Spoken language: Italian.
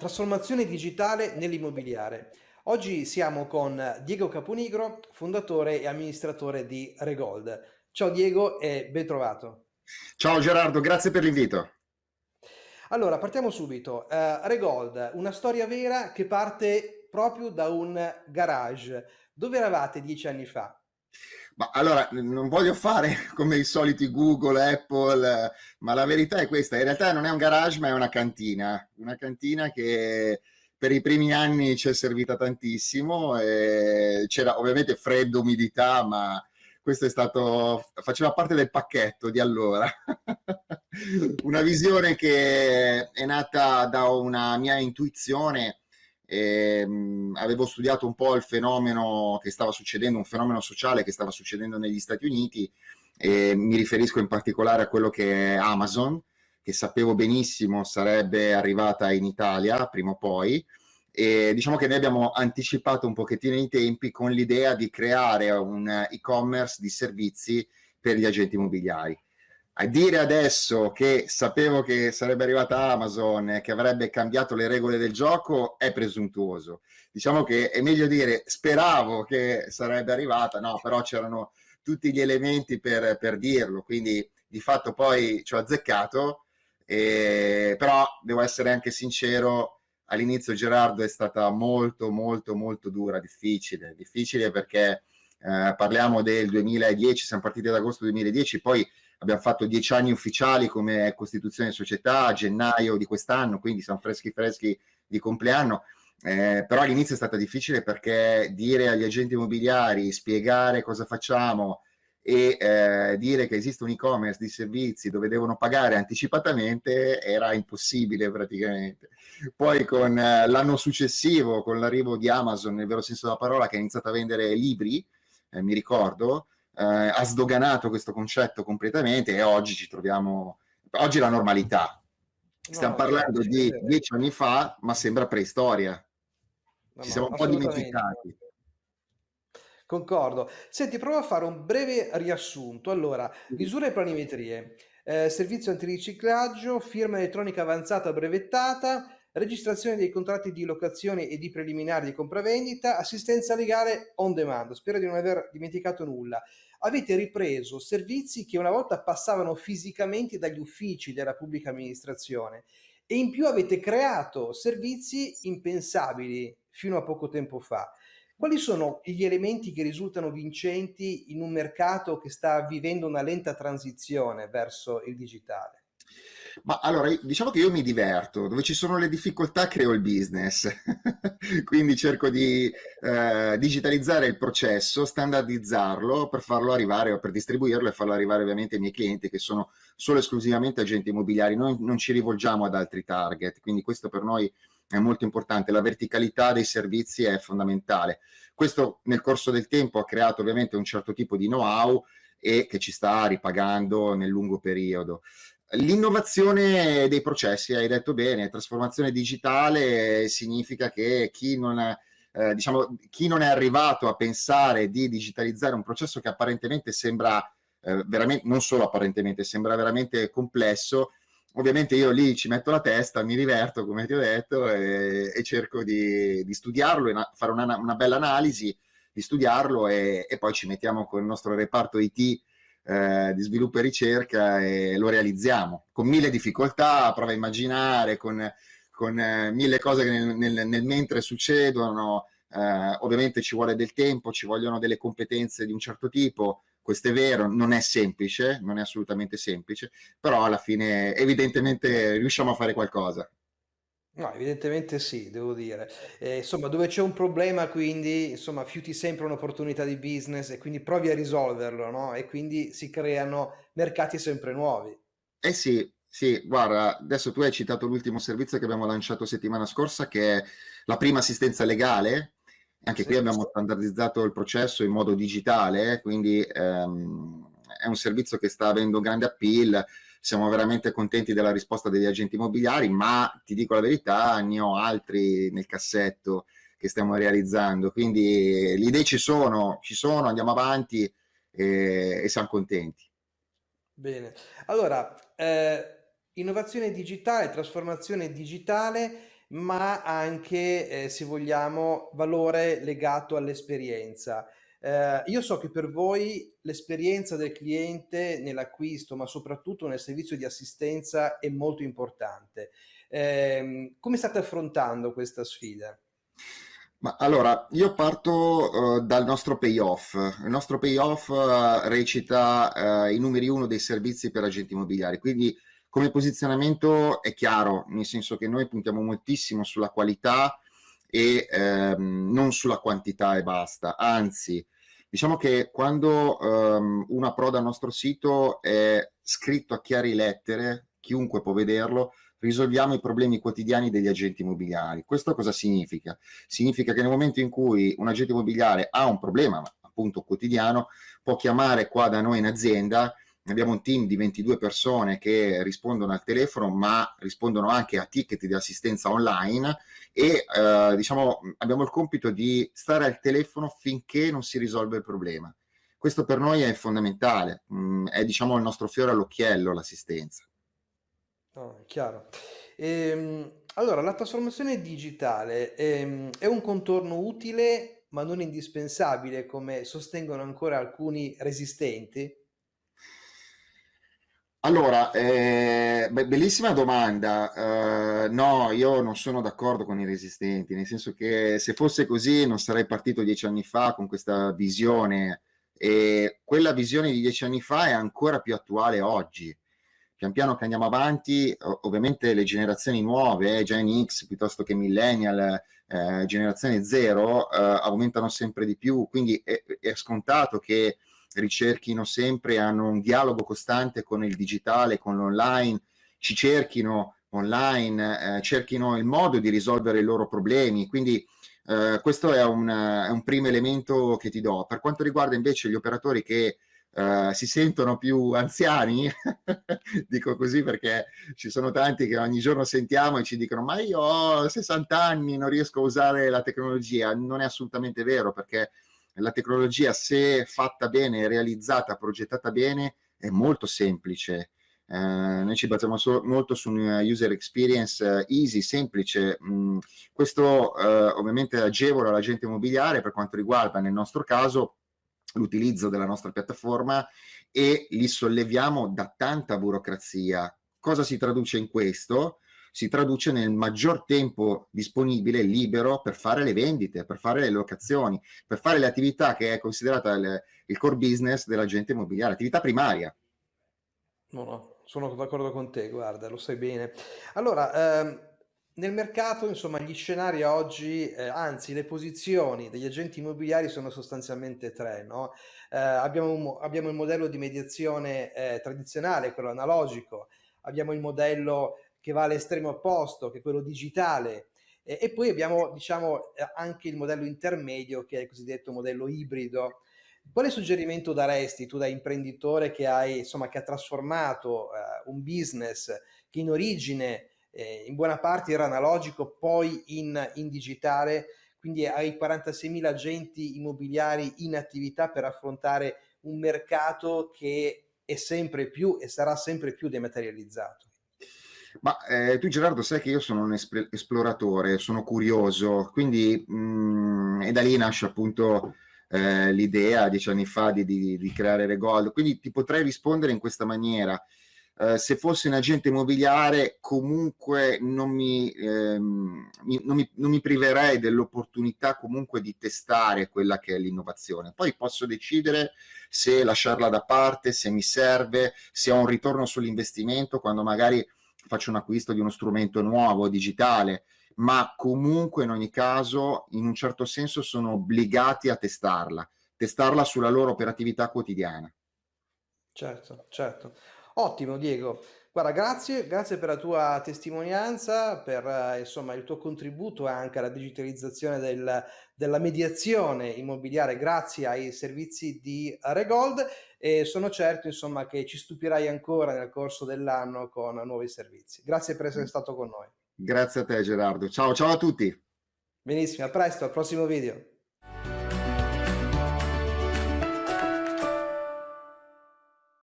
Trasformazione digitale nell'immobiliare. Oggi siamo con Diego Caponigro, fondatore e amministratore di Regold. Ciao Diego e ben trovato. Ciao Gerardo, grazie per l'invito. Allora, partiamo subito. Uh, Regold, una storia vera che parte proprio da un garage. Dove eravate dieci anni fa? Ma allora, non voglio fare come i soliti Google, Apple, ma la verità è questa, in realtà non è un garage ma è una cantina, una cantina che per i primi anni ci è servita tantissimo, c'era ovviamente freddo, umidità, ma questo è stato, faceva parte del pacchetto di allora. una visione che è nata da una mia intuizione e, mh, avevo studiato un po' il fenomeno che stava succedendo, un fenomeno sociale che stava succedendo negli Stati Uniti e mi riferisco in particolare a quello che è Amazon, che sapevo benissimo sarebbe arrivata in Italia prima o poi, e diciamo che noi abbiamo anticipato un pochettino i tempi con l'idea di creare un e-commerce di servizi per gli agenti immobiliari a dire adesso che sapevo che sarebbe arrivata Amazon e che avrebbe cambiato le regole del gioco è presuntuoso. Diciamo che è meglio dire speravo che sarebbe arrivata, no, però c'erano tutti gli elementi per, per dirlo, quindi di fatto poi ci ho azzeccato, e, però devo essere anche sincero, all'inizio Gerardo è stata molto molto molto dura, difficile, difficile perché eh, parliamo del 2010, siamo partiti ad agosto 2010, poi abbiamo fatto dieci anni ufficiali come costituzione società a gennaio di quest'anno, quindi siamo freschi freschi di compleanno. Eh, però all'inizio è stata difficile perché dire agli agenti immobiliari, spiegare cosa facciamo e eh, dire che esiste un e-commerce di servizi dove devono pagare anticipatamente era impossibile praticamente. Poi con eh, l'anno successivo, con l'arrivo di Amazon, nel vero senso della parola, che ha iniziato a vendere libri, eh, mi ricordo, eh, ha sdoganato questo concetto completamente e oggi ci troviamo, oggi è la normalità. Stiamo no, parlando di dieci anni fa, ma sembra preistoria. No, ci siamo un po' dimenticati. Concordo. Senti, provo a fare un breve riassunto. Allora, misure e planimetrie, eh, servizio antiriciclaggio, firma elettronica avanzata brevettata, registrazione dei contratti di locazione e di preliminari di compravendita, assistenza legale on demand. Spero di non aver dimenticato nulla. Avete ripreso servizi che una volta passavano fisicamente dagli uffici della pubblica amministrazione e in più avete creato servizi impensabili fino a poco tempo fa. Quali sono gli elementi che risultano vincenti in un mercato che sta vivendo una lenta transizione verso il digitale? Ma allora, diciamo che io mi diverto, dove ci sono le difficoltà creo il business, quindi cerco di eh, digitalizzare il processo, standardizzarlo per farlo arrivare o per distribuirlo e farlo arrivare ovviamente ai miei clienti che sono solo esclusivamente agenti immobiliari, noi non ci rivolgiamo ad altri target, quindi questo per noi è molto importante, la verticalità dei servizi è fondamentale. Questo nel corso del tempo ha creato ovviamente un certo tipo di know-how e che ci sta ripagando nel lungo periodo. L'innovazione dei processi, hai detto bene, trasformazione digitale significa che chi non, è, eh, diciamo, chi non è arrivato a pensare di digitalizzare un processo che apparentemente sembra eh, veramente, non solo apparentemente, sembra veramente complesso, ovviamente io lì ci metto la testa, mi diverto come ti ho detto e, e cerco di, di studiarlo, e fare una, una, bella analisi, di studiarlo e, e poi ci mettiamo con il nostro reparto IT eh, di sviluppo e ricerca e lo realizziamo con mille difficoltà, prova a immaginare, con, con eh, mille cose che nel, nel, nel mentre succedono, eh, ovviamente ci vuole del tempo, ci vogliono delle competenze di un certo tipo, questo è vero, non è semplice, non è assolutamente semplice, però alla fine evidentemente riusciamo a fare qualcosa. No, evidentemente sì, devo dire. Ehm, insomma, dove c'è un problema quindi, insomma, fiuti sempre un'opportunità di business e quindi provi a risolverlo, no, e quindi si creano mercati sempre nuovi. Eh sì, sì, guarda, adesso tu hai citato l'ultimo servizio che abbiamo lanciato settimana scorsa, che è la prima assistenza legale. Anche qui abbiamo standardizzato il processo in modo digitale, quindi ehm, è un servizio che sta avendo grande appeal siamo veramente contenti della risposta degli agenti immobiliari, ma ti dico la verità, ne ho altri nel cassetto che stiamo realizzando, quindi le idee ci sono, ci sono, andiamo avanti e, e siamo contenti. Bene, allora, eh, innovazione digitale, trasformazione digitale, ma anche, ehm, se vogliamo, valore legato all'esperienza. Ehm, io so che per voi l'esperienza del cliente nell'acquisto, ma soprattutto nel servizio di assistenza è molto importante. Ehm, come state affrontando questa sfida? Ma allora, io parto uh, dal nostro payoff. Il nostro payoff uh, recita uh, i numeri uno dei servizi per agenti immobiliari, quindi come posizionamento è chiaro, nel senso che noi puntiamo moltissimo sulla qualità e ehm, non sulla quantità e basta, anzi, diciamo che quando um, una approda al nostro sito è scritto a chiare lettere, chiunque può vederlo, risolviamo i problemi quotidiani degli agenti immobiliari. Questo cosa significa? Significa che nel momento in cui un agente immobiliare ha un problema, appunto quotidiano, può chiamare qua da noi in azienda, abbiamo un team di 22 persone che rispondono al telefono, ma rispondono anche a ticket di assistenza online e eh, diciamo abbiamo il compito di stare al telefono finché non si risolve il problema. Questo per noi è fondamentale, mm, è diciamo il nostro fiore all'occhiello l'assistenza. No, chiaro. Ehm, allora, la trasformazione digitale, ehm, è un contorno utile, ma non indispensabile, come sostengono ancora alcuni resistenti? Allora, eh, be- bellissima domanda. Eh, no, io non sono d'accordo con i resistenti, nel senso che se fosse così non sarei partito dieci anni fa con questa visione e quella visione di dieci anni fa è ancora più attuale oggi pian piano che andiamo avanti, ovviamente le generazioni nuove, eh, Gen X piuttosto che Millennial, eh, generazione zero, eh, aumentano sempre di più, quindi è, è, scontato che ricerchino sempre, hanno un dialogo costante con il digitale, con l'online, ci cerchino online, eh, cerchino il modo di risolvere i loro problemi, quindi eh, questo è un, è un primo elemento che ti do. Per quanto riguarda invece gli operatori che Uh, si sentono più anziani, dico così perché ci sono tanti che ogni giorno sentiamo e ci dicono ma io ho 60 anni, non riesco a usare la tecnologia. Non è assolutamente vero perché la tecnologia se fatta bene, realizzata, progettata bene, è molto semplice. Uh, noi ci basiamo so molto su una user experience uh, easy, semplice. Mm, questo ovviamente agevola l'agente immobiliare per quanto riguarda nel nostro caso l'utilizzo della nostra piattaforma e li solleviamo da tanta burocrazia. Cosa si traduce in questo? Si traduce nel maggior tempo disponibile, libero, per fare le vendite, per fare le locazioni, per fare le attività che è considerata il, il core business dell'agente immobiliare, attività primaria. No, no, sono d'accordo con te, guarda, lo sai bene. Allora, ehm, nel mercato, insomma, gli scenari oggi, eh, anzi le posizioni degli agenti immobiliari sono sostanzialmente tre, no? Eh, abbiamo, un, abbiamo, il modello di mediazione eh, tradizionale, quello analogico, abbiamo il modello che va all'estremo opposto, che è quello digitale, e poi abbiamo, diciamo, anche il modello intermedio, che è il cosiddetto modello ibrido. Quale suggerimento daresti tu da imprenditore che hai, insomma, che ha trasformato eh, un business che in origine eh, in buona parte era analogico, poi in, in digitale, quindi hai 46.000 agenti immobiliari in attività per affrontare un mercato che è sempre più e sarà sempre più dematerializzato. Ma eh, tu Gerardo sai che io sono un esploratore, sono curioso, quindi mh, mm, e da lì nasce appunto eh, l'idea dieci anni fa di, di, di creare Regold, quindi ti potrei rispondere in questa maniera. Eh, se fossi un agente immobiliare comunque non mi, ehm, mi, non mi, non mi priverei dell'opportunità comunque di testare quella che è l'innovazione. Poi posso decidere se lasciarla da parte, se mi serve, se ho un ritorno sull'investimento quando magari faccio un acquisto di uno strumento nuovo, digitale, ma comunque in ogni caso in un certo senso sono obbligati a testarla, testarla sulla loro operatività quotidiana. Certo, certo. Ottimo Diego. Guarda, grazie, grazie per la tua testimonianza, per eh, insomma, il tuo contributo anche alla digitalizzazione del, della mediazione immobiliare grazie ai servizi di Regold e sono certo insomma, che ci stupirai ancora nel corso dell'anno con nuovi servizi. Grazie per essere stato con noi. Grazie a te Gerardo. Ciao, ciao a tutti. Benissimo, a presto, al prossimo video.